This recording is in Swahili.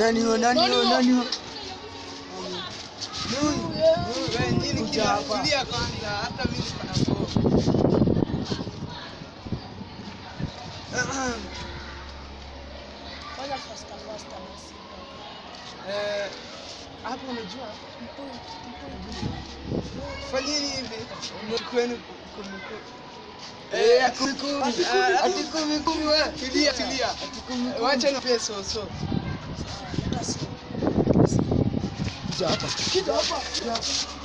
Nani huyo? Nani huyo? Nani huyo? Eh, hapo unajua fanyeni hivi kwenu kumku Eh, ati kumi. Ah, kumi wewe. tulia tulia wacha na pesa so Japa. Que japa? Japa.